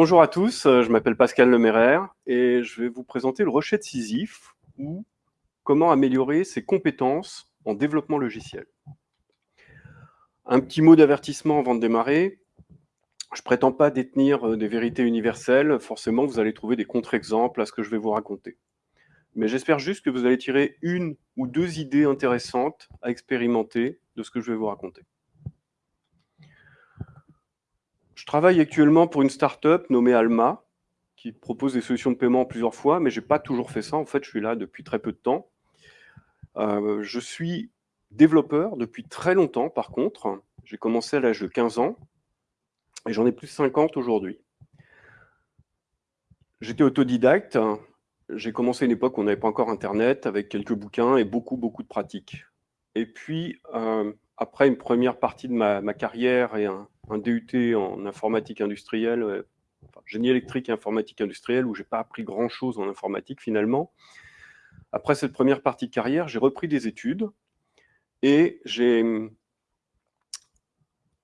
Bonjour à tous, euh, je m'appelle Pascal Leméraire et je vais vous présenter le rocher de Sisyphe ou comment améliorer ses compétences en développement logiciel. Un petit mot d'avertissement avant de démarrer. Je prétends pas détenir euh, des vérités universelles, forcément vous allez trouver des contre-exemples à ce que je vais vous raconter. Mais j'espère juste que vous allez tirer une ou deux idées intéressantes à expérimenter de ce que je vais vous raconter. Je travaille actuellement pour une start-up nommée Alma, qui propose des solutions de paiement plusieurs fois, mais je n'ai pas toujours fait ça. En fait, je suis là depuis très peu de temps. Euh, je suis développeur depuis très longtemps, par contre. J'ai commencé à l'âge de 15 ans, et j'en ai plus de 50 aujourd'hui. J'étais autodidacte. J'ai commencé une époque où on n'avait pas encore Internet, avec quelques bouquins et beaucoup, beaucoup de pratiques. Et puis, euh, après une première partie de ma, ma carrière et un, un DUT en informatique industrielle, euh, génie électrique et informatique industrielle, où j'ai pas appris grand-chose en informatique finalement. Après cette première partie de carrière, j'ai repris des études et j'ai hum,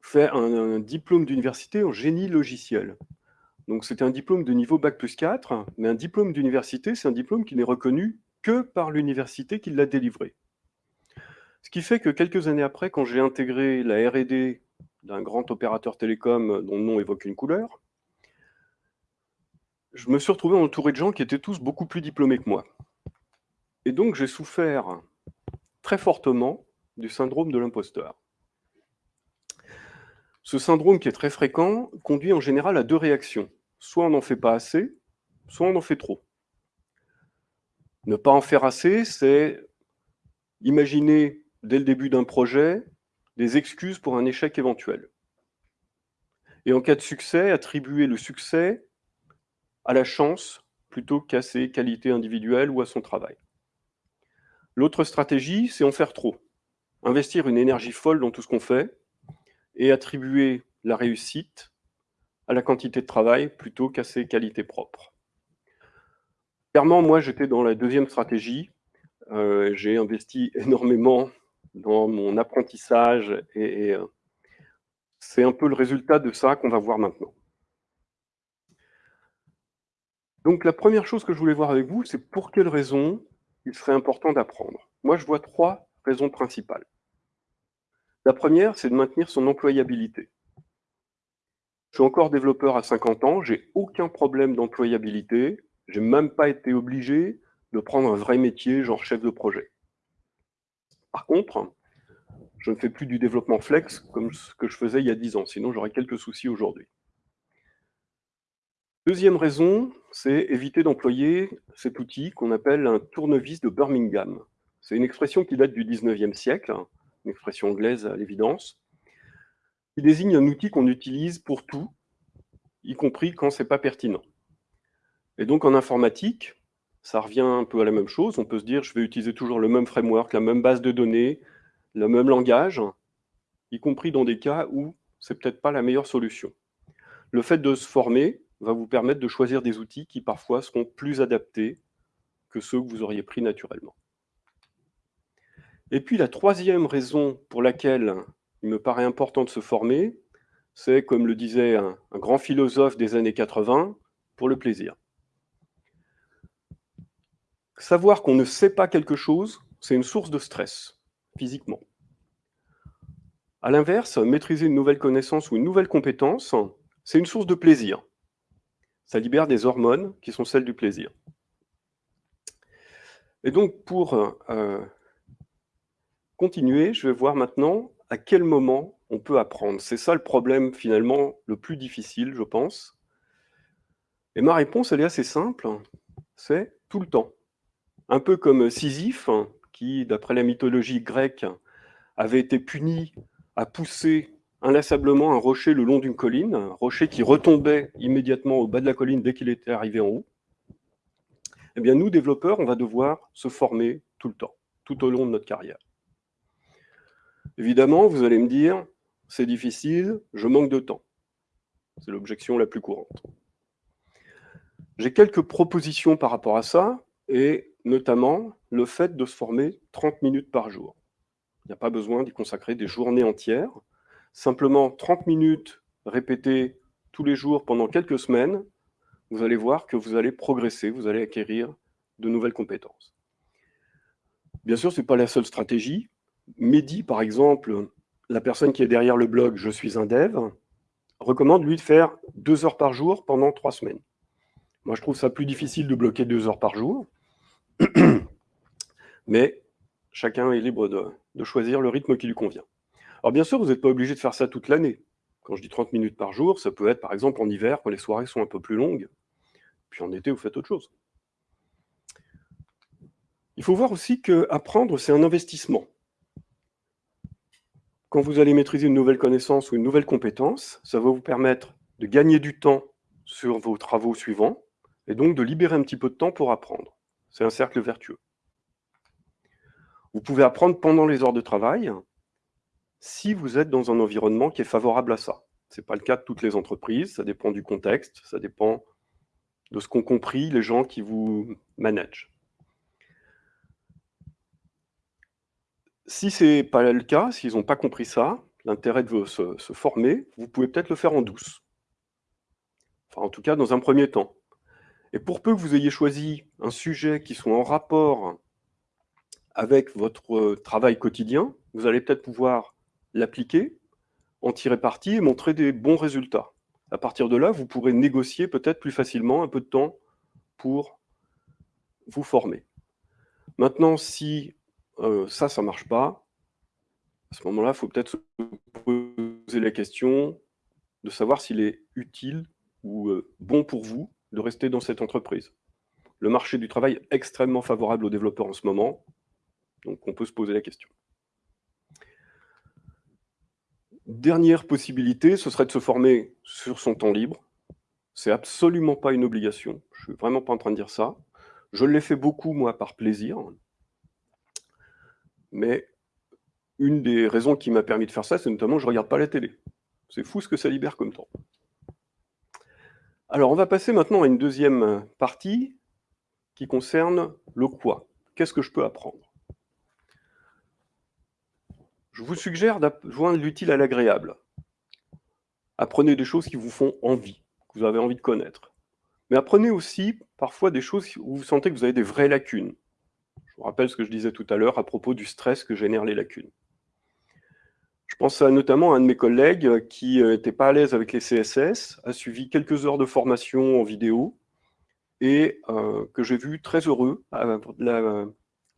fait un, diplôme d'université en génie logiciel. Donc c'était un diplôme de niveau Bac plus 4, mais un diplôme d'université, c'est un diplôme qui n'est reconnu que par l'université qui l'a délivré. Ce qui fait que quelques années après, quand j'ai intégré la R&D d'un grand opérateur télécom dont le nom évoque une couleur, je me suis retrouvé entouré de gens qui étaient tous beaucoup plus diplômés que moi. Et donc j'ai souffert très fortement du syndrome de l'imposteur. Ce syndrome qui est très fréquent conduit en général à deux réactions. Soit on n'en fait pas assez, soit on en fait trop. Ne pas en faire assez, c'est imaginer dès le début d'un projet des excuses pour un échec éventuel. Et en cas de succès, attribuer le succès à la chance plutôt qu'à ses qualités individuelles ou à son travail. L'autre stratégie, c'est en faire trop. Investir une énergie folle dans tout ce qu'on fait et attribuer la réussite à la quantité de travail plutôt qu'à ses qualités propres. Clairement, moi, j'étais dans la deuxième stratégie. Euh, j'ai investi énormément dans mon apprentissage et, euh, c'est un peu le résultat de ça qu'on va voir maintenant. Donc la première chose que je voulais voir avec vous, c'est pour quelles raisons il serait important d'apprendre. Moi, je vois trois raisons principales. La première, c'est de maintenir son employabilité. Je suis encore développeur à 50 ans, j'ai aucun problème d'employabilité, j'ai même pas été obligé de prendre un vrai métier, genre chef de projet. Par contre, je ne fais plus du développement flex comme ce que je faisais il y a 10 ans, sinon j'aurais quelques soucis aujourd'hui. Deuxième raison, c'est éviter d'employer cet outil qu'on appelle un tournevis de Birmingham. C'est une expression qui date du 19e siècle, une expression anglaise à l'évidence, qui désigne un outil qu'on utilise pour tout, y compris quand ce n'est pas pertinent. Et donc en informatique, ça revient un peu à la même chose. On peut se dire, je vais utiliser toujours le même framework, la même base de données, le même langage, y compris dans des cas où c'est peut-être pas la meilleure solution. Le fait de se former va vous permettre de choisir des outils qui parfois seront plus adaptés que ceux que vous auriez pris naturellement. Et puis la troisième raison pour laquelle il me paraît important de se former, c'est, comme le disait un, un grand philosophe des années 80, pour le plaisir. Savoir qu'on ne sait pas quelque chose, c'est une source de stress, physiquement. À l'inverse, maîtriser une nouvelle connaissance ou une nouvelle compétence, c'est une source de plaisir. Ça libère des hormones qui sont celles du plaisir. Et donc, pour euh, continuer, je vais voir maintenant à quel moment on peut apprendre. C'est ça le problème, finalement, le plus difficile, je pense. Et ma réponse, elle est assez simple, c'est tout le temps. Un peu comme Sisyphe, qui, d'après la mythologie grecque, avait été puni à pousser inlassablement un rocher le long d'une colline, un rocher qui retombait immédiatement au bas de la colline dès qu'il était arrivé en haut. Eh bien, nous, développeurs, on va devoir se former tout le temps, tout au long de notre carrière. Évidemment, vous allez me dire, c'est difficile, je manque de temps. C'est l'objection la plus courante. J'ai quelques propositions par rapport à ça, et notamment le fait de se former 30 minutes par jour. Il n'y a pas besoin d'y consacrer des journées entières. Simplement 30 minutes répétées tous les jours pendant quelques semaines, vous allez voir que vous allez progresser, vous allez acquérir de nouvelles compétences. Bien sûr, ce n'est pas la seule stratégie. Mehdi, par exemple, la personne qui est derrière le blog « Je suis un dev », recommande, lui, de faire deux heures par jour pendant trois semaines. Moi, je trouve ça plus difficile de bloquer deux heures par jour. Mais chacun est libre de, choisir le rythme qui lui convient. Alors bien sûr, vous n'êtes pas obligé de faire ça toute l'année. Quand je dis 30 minutes par jour, ça peut être par exemple en hiver, quand les soirées sont un peu plus longues. Puis en été, vous faites autre chose. Il faut voir aussi qu'apprendre, c'est un investissement. Quand vous allez maîtriser une nouvelle connaissance ou une nouvelle compétence, ça va vous permettre de gagner du temps sur vos travaux suivants, et donc de libérer un petit peu de temps pour apprendre. C'est un cercle vertueux. Vous pouvez apprendre pendant les heures de travail si vous êtes dans un environnement qui est favorable à ça. Ce n'est pas le cas de toutes les entreprises, ça dépend du contexte, ça dépend de ce qu'ont compris les gens qui vous managent. Si ce n'est pas le cas, s'ils n'ont pas compris ça, l'intérêt de se, se former, vous pouvez peut-être le faire en douce. Enfin, en tout cas, dans un premier temps. Et pour peu que vous ayez choisi un sujet qui soit en rapport avec votre euh, travail quotidien, vous allez peut-être pouvoir l'appliquer, en tirer parti et montrer des bons résultats. À partir de là, vous pourrez négocier peut-être plus facilement un peu de temps pour vous former. Maintenant, si euh, ça, ça ne marche pas, à ce moment-là, il faut peut-être se poser la question de savoir s'il est utile ou euh, bon pour vous de rester dans cette entreprise. Le marché du travail est extrêmement favorable aux développeurs en ce moment. Donc on peut se poser la question. Dernière possibilité, ce serait de se former sur son temps libre. C'est absolument pas une obligation. Je suis vraiment pas en train de dire ça. Je l'ai fait beaucoup, moi, par plaisir. Mais une des raisons qui m'a permis de faire ça, c'est notamment que je ne regarde pas la télé. C'est fou ce que ça libère comme temps. Alors, on va passer maintenant à une deuxième partie qui concerne le quoi. Qu'est-ce que je peux apprendre? Je vous suggère de joindre l'utile à l'agréable. Apprenez des choses qui vous font envie, que vous avez envie de connaître. Mais apprenez aussi parfois des choses où vous sentez que vous avez des vraies lacunes. Je vous rappelle ce que je disais tout à l'heure à propos du stress que génèrent les lacunes. Je pense notamment à un de mes collègues qui n'était pas à l'aise avec les CSS, a suivi quelques heures de formation en vidéo, et euh, que j'ai vu très heureux euh,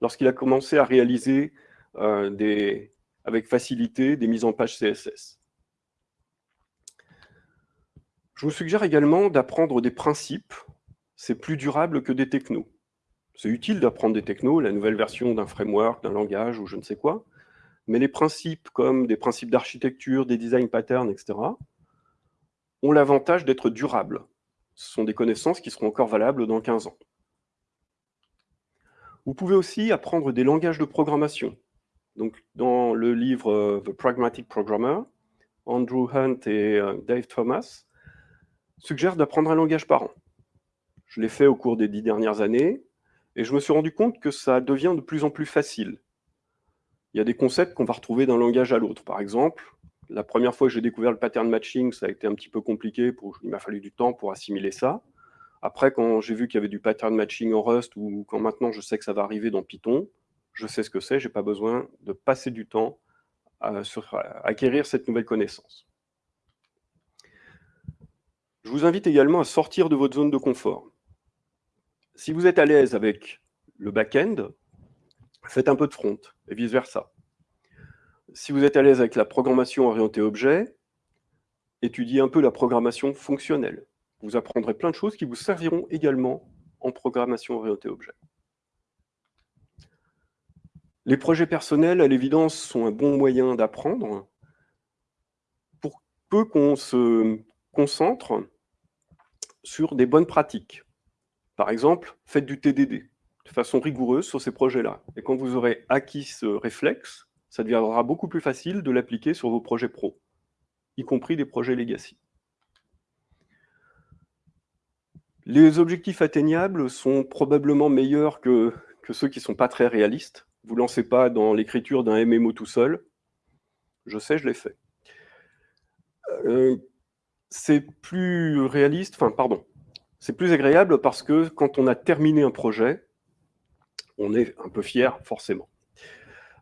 lorsqu'il a commencé à réaliser euh, avec facilité des mises en page CSS. Je vous suggère également d'apprendre des principes. C'est plus durable que des technos. C'est utile d'apprendre des technos, la nouvelle version d'un framework, d'un langage ou je ne sais quoi, mais les principes comme des principes d'architecture, des design patterns, etc., ont l'avantage d'être durables. Ce sont des connaissances qui seront encore valables dans 15 ans. Vous pouvez aussi apprendre des langages de programmation, donc, dans le livre euh, The Pragmatic Programmer, Andrew Hunt et euh, Dave Thomas suggèrent d'apprendre un langage par an. Je l'ai fait au cours des dix dernières années, et je me suis rendu compte que ça devient de plus en plus facile. Il y a des concepts qu'on va retrouver d'un langage à l'autre. Par exemple, la première fois que j'ai découvert le pattern matching, ça a été un petit peu compliqué, il m'a fallu du temps pour assimiler ça. Après, quand j'ai vu qu'il y avait du pattern matching en Rust, ou quand maintenant je sais que ça va arriver dans Python, je sais ce que c'est, je n'ai pas besoin de passer du temps à, acquérir cette nouvelle connaissance. Je vous invite également à sortir de votre zone de confort. Si vous êtes à l'aise avec le back-end, faites un peu de front, et vice-versa. Si vous êtes à l'aise avec la programmation orientée objet, étudiez un peu la programmation fonctionnelle. Vous apprendrez plein de choses qui vous serviront également en programmation orientée objet. Les projets personnels, à l'évidence, sont un bon moyen d'apprendre pour peu qu'on se concentre sur des bonnes pratiques. Par exemple, faites du TDD façon rigoureuse sur ces projets-là. Et quand vous aurez acquis ce réflexe, ça deviendra beaucoup plus facile de l'appliquer sur vos projets pro, y compris des projets legacy. Les objectifs atteignables sont probablement meilleurs que, que ceux qui ne sont pas très réalistes. Vous ne lancez pas dans l'écriture d'un MMO tout seul. Je sais, je l'ai fait. Euh, c'est plus réaliste, enfin pardon, c'est plus agréable parce que quand on a terminé un projet, on est un peu fier forcément.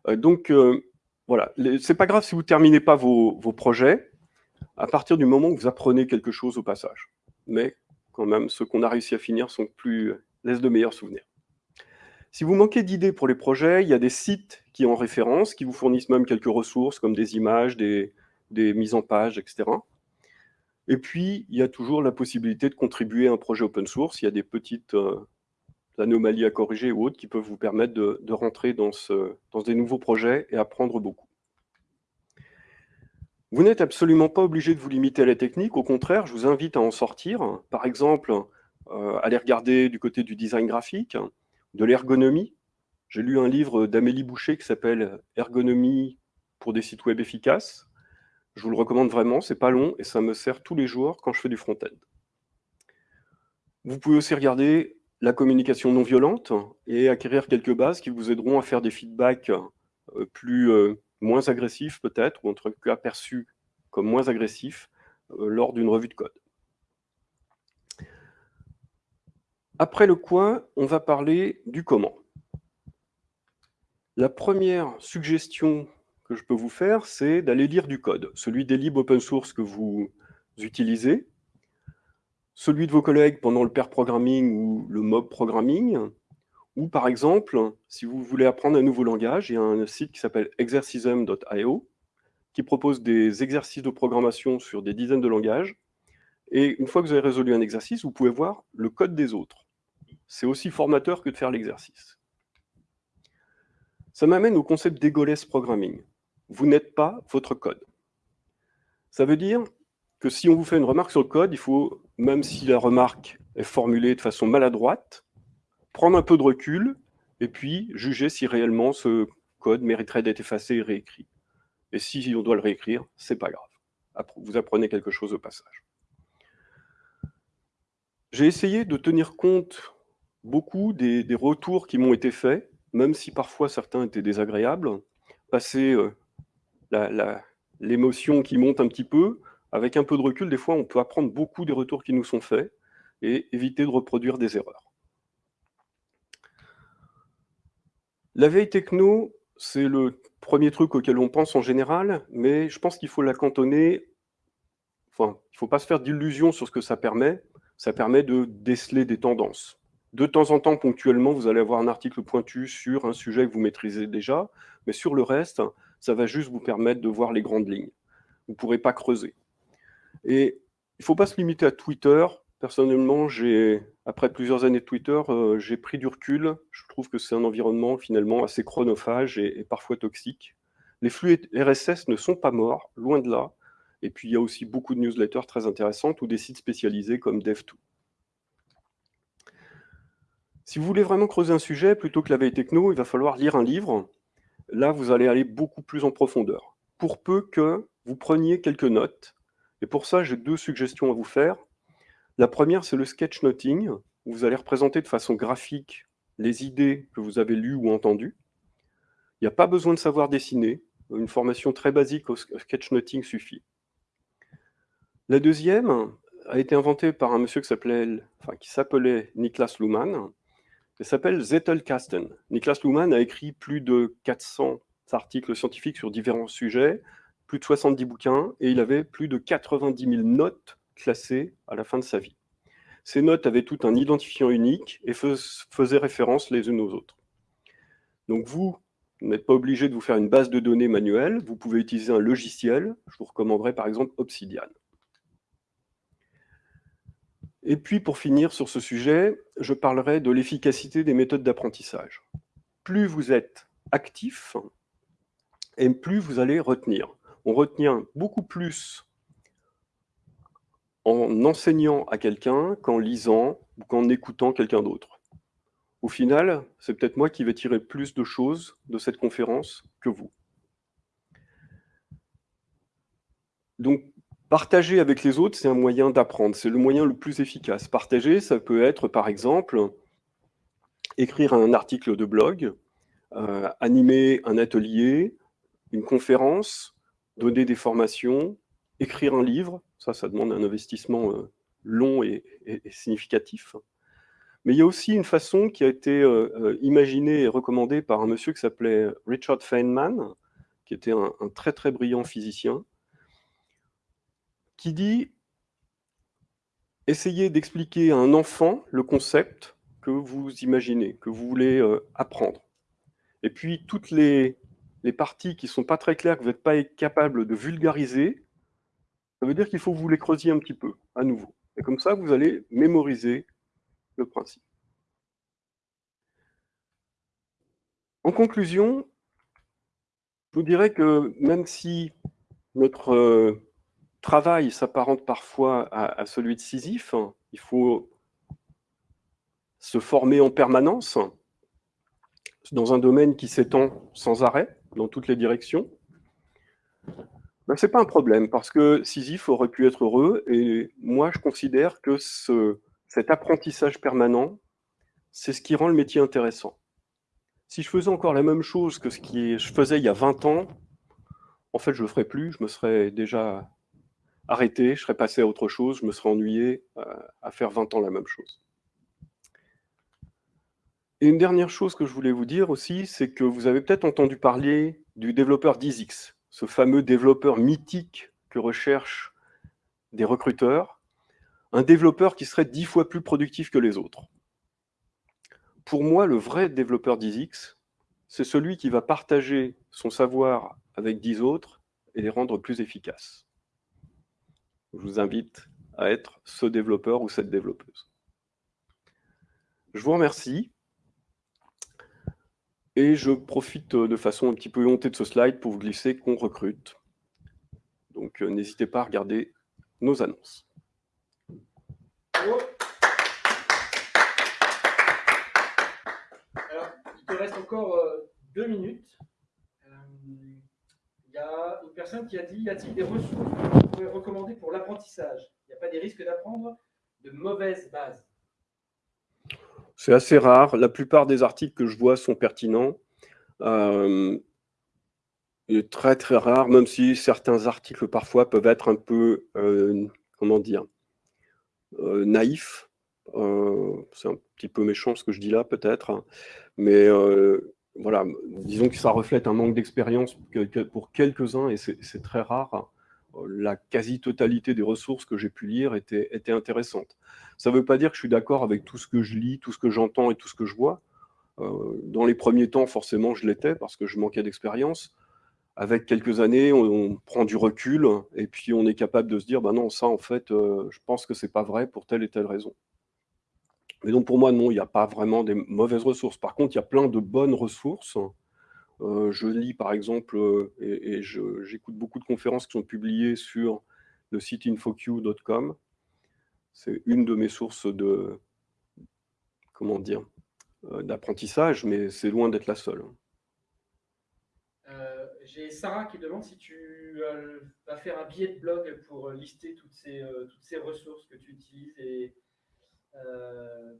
Euh, donc euh, voilà, c'est pas grave si vous terminez pas vos, projets, à partir du moment où vous apprenez quelque chose au passage. Mais quand même, ceux qu'on a réussi à finir sont plus laissent de meilleurs souvenirs. Si vous manquez d'idées pour les projets, il y a des sites qui ont référence, qui vous fournissent même quelques ressources comme des images, des, mises en page, etc. Et puis, il y a toujours la possibilité de contribuer à un projet open source. Il y a des petites euh, anomalies à corriger ou autres qui peuvent vous permettre de, rentrer dans, des nouveaux projets et apprendre beaucoup. Vous n'êtes absolument pas obligé de vous limiter à la technique. Au contraire, je vous invite à en sortir. Par exemple, euh, aller regarder du côté du design graphique, de l'ergonomie. J'ai lu un livre d'Amélie Boucher qui s'appelle « Ergonomie pour des sites web efficaces ». Je vous le recommande vraiment, c'est pas long et ça me sert tous les jours quand je fais du front-end. Vous pouvez aussi regarder la communication non violente et acquérir quelques bases qui vous aideront à faire des feedbacks euh, plus, euh, moins agressifs peut-être, ou en tout cas perçus comme moins agressifs euh, lors d'une revue de code. Après le quoi, on va parler du comment. La première suggestion que je peux vous faire, c'est d'aller lire du code, celui des libres open source que vous utilisez, celui de vos collègues pendant le pair programming ou le mob programming, ou par exemple, si vous voulez apprendre un nouveau langage, il y a un site qui s'appelle exercism.io qui propose des exercices de programmation sur des dizaines de langages. Et une fois que vous avez résolu un exercice, vous pouvez voir le code des autres. C'est aussi formateur que de faire l'exercice. Ça m'amène au concept d'egoless programming vous n'êtes pas votre code. Ça veut dire que si on vous fait une remarque sur le code, il faut, même si la remarque est formulée de façon maladroite, prendre un peu de recul et puis juger si réellement ce code mériterait d'être effacé et réécrit. Et si on doit le réécrire, c'est pas grave. Vous apprenez quelque chose au passage. J'ai essayé de tenir compte beaucoup des, retours qui m'ont été faits, même si parfois certains étaient désagréables. Passer euh, l'émotion qui monte un petit peu, avec un peu de recul, des fois, on peut apprendre beaucoup des retours qui nous sont faits et éviter de reproduire des erreurs. La veille techno, c'est le premier truc auquel on pense en général, mais je pense qu'il faut la cantonner, enfin, il ne faut pas se faire d'illusions sur ce que ça permet, ça permet de déceler des tendances. De temps en temps, ponctuellement, vous allez avoir un article pointu sur un sujet que vous maîtrisez déjà, mais sur le reste, ça va juste vous permettre de voir les grandes lignes. Vous ne pourrez pas creuser. Et il ne faut pas se limiter à Twitter. Personnellement, après plusieurs années de Twitter, euh, j'ai pris du recul. Je trouve que c'est un environnement finalement assez chronophage et, parfois toxique. Les flux RSS ne sont pas morts, loin de là. Et puis, il y a aussi beaucoup de newsletters très intéressantes ou des sites spécialisés comme Dev2. Si vous voulez vraiment creuser un sujet, plutôt que la veille techno, il va falloir lire un livre là, vous allez aller beaucoup plus en profondeur. Pour peu que vous preniez quelques notes, et pour ça, j'ai deux suggestions à vous faire. La première, c'est le sketchnoting, où vous allez représenter de façon graphique les idées que vous avez lues ou entendues. Il n'y a pas besoin de savoir dessiner, une formation très basique au sketchnoting suffit. La deuxième a été inventée par un monsieur qui s'appelait Niklas Luhmann, elle s'appelle Zettelkasten. Niklas Luhmann a écrit plus de 400 articles scientifiques sur différents sujets, plus de 70 bouquins, et il avait plus de 90 000 notes classées à la fin de sa vie. Ces notes avaient tout un identifiant unique et faisaient référence les unes aux autres. Donc vous, vous n'êtes pas obligé de vous faire une base de données manuelle, vous pouvez utiliser un logiciel, je vous recommanderais par exemple Obsidian. Et puis, pour finir sur ce sujet, je parlerai de l'efficacité des méthodes d'apprentissage. Plus vous êtes actif, et plus vous allez retenir. On retient beaucoup plus en enseignant à quelqu'un qu'en lisant ou qu'en écoutant quelqu'un d'autre. Au final, c'est peut-être moi qui vais tirer plus de choses de cette conférence que vous. Donc, Partager avec les autres, c'est un moyen d'apprendre, c'est le moyen le plus efficace. Partager, ça peut être, par exemple, écrire un article de blog, euh, animer un atelier, une conférence, donner des formations, écrire un livre, ça, ça demande un investissement euh, long et, significatif. Mais il y a aussi une façon qui a été euh, euh, imaginée et recommandée par un monsieur qui s'appelait Richard Feynman, qui était un, très très brillant physicien, qui dit essayez d'expliquer à un enfant le concept que vous imaginez, que vous voulez apprendre. Et puis toutes les, les parties qui ne sont pas très claires, que vous n'êtes pas capable de vulgariser, ça veut dire qu'il faut que vous les creusiez un petit peu, à nouveau. Et comme ça, vous allez mémoriser le principe. En conclusion, je vous dirais que même si notre euh, travail s'apparente parfois à, celui de Sisyphe, il faut se former en permanence dans un domaine qui s'étend sans arrêt dans toutes les directions. Ben, ce n'est pas un problème, parce que Sisyphe aurait pu être heureux, et moi je considère que ce, cet apprentissage permanent, c'est ce qui rend le métier intéressant. Si je faisais encore la même chose que ce que je faisais il y a 20 ans, en fait je ne le ferais plus, je me serais déjà arrêté, je serais passé à autre chose, je me serais ennuyé euh, à faire 20 ans la même chose. Et une dernière chose que je voulais vous dire aussi, c'est que vous avez peut-être entendu parler du développeur DizX ce fameux développeur mythique que recherchent des recruteurs, un développeur qui serait dix fois plus productif que les autres. Pour moi, le vrai développeur d'ISX, c'est celui qui va partager son savoir avec dix autres et les rendre plus efficaces. Je vous invite à être ce développeur ou cette développeuse. Je vous remercie. Et je profite euh, de façon un petit peu hontée de ce slide pour vous glisser qu'on recrute. Donc euh, n'hésitez pas à regarder nos annonces. Alors, il te reste encore euh, deux minutes. Il y a une personne qui a dit, y a-t-il des ressources que vous pouvez recommander pour l'apprentissage? Il n'y a pas des risques d'apprendre? De mauvaises bases c'est assez rare. La plupart des articles que je vois sont pertinents. Euh, est très très rare, même si certains articles parfois peuvent être un peu, euh, comment dire, euh, naïfs. Euh, c'est un petit peu méchant ce que je dis là peut-être, mais voilà, disons que ça reflète un manque d'expérience pour quelques-uns et c'est très rare la quasi-totalité des ressources que j'ai pu lire étaient, intéressantes. Ça ne veut pas dire que je suis d'accord avec tout ce que je lis, tout ce que j'entends et tout ce que je vois. Euh, dans les premiers temps, forcément, je l'étais parce que je manquais d'expérience. Avec quelques années, on, prend du recul et puis on est capable de se dire, bah non, ça, en fait, euh, je pense que c'est pas vrai pour telle et telle raison. Mais donc pour moi, non, il n'y a pas vraiment des mauvaises ressources. Par contre, il y a plein de bonnes ressources euh, je lis par exemple, euh, et, j'écoute beaucoup de conférences qui sont publiées sur le site infoq.com. C'est une de mes sources de, comment dire, euh, d'apprentissage, mais c'est loin d'être la seule. J'ai Sarah qui demande si tu vas faire un billet de blog pour lister toutes ces, toutes ces ressources que tu utilises et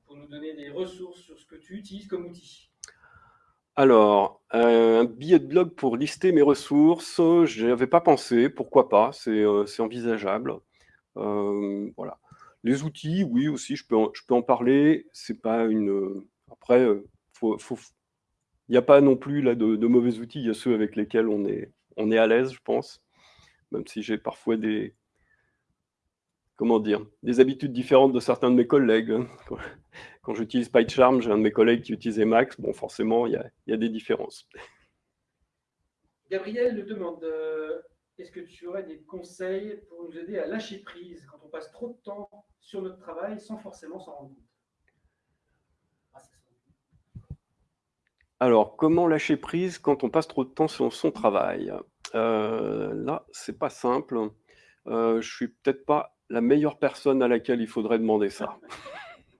pour nous donner des ressources sur ce que tu utilises comme outil. Alors, un billet de blog pour lister mes ressources, je avais pas pensé, pourquoi pas, c'est euh, envisageable. Euh, voilà. Les outils, oui aussi, je peux en, parler. C'est pas une. Après, il n'y a pas non plus là de, mauvais outils. Il y a ceux avec lesquels on est à l'aise, je pense. Même si j'ai parfois des, comment dire, des habitudes différentes de certains de mes collègues. Quand j'utilise PyCharm, j'ai un de mes collègues qui utilisait Max. Bon, forcément, il y a, des différences. Gabriel nous demande euh, est-ce que tu aurais des conseils pour nous aider à lâcher prise quand on passe trop de temps sur notre travail sans forcément s'en rendre compte? Ah, Alors, comment lâcher prise quand on passe trop de temps sur son travail? Euh, Là, c'est pas simple. Euh, je suis peut-être pas la meilleure personne à laquelle il faudrait demander ça.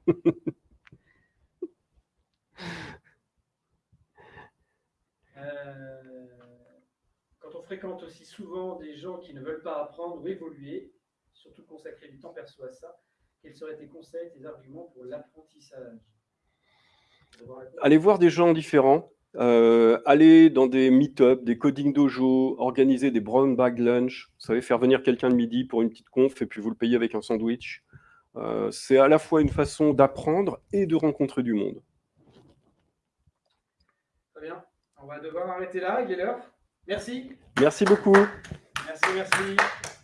Euh, quand on fréquente aussi souvent des gens qui ne veulent pas apprendre ou évoluer, surtout consacrer du temps perso à ça, quels seraient tes conseils, tes arguments pour l'apprentissage? Allez voir des gens différents, euh, aller dans des meet-up, des coding dojo, organiser des brown bag lunch, vous savez, faire venir quelqu'un le midi pour une petite conf et puis vous le payez avec un sandwich. Euh, c'est à la fois une façon d'apprendre et de rencontrer du monde. Très bien. On va devoir arrêter là, il est l'heure. Merci. Merci beaucoup. Merci, merci.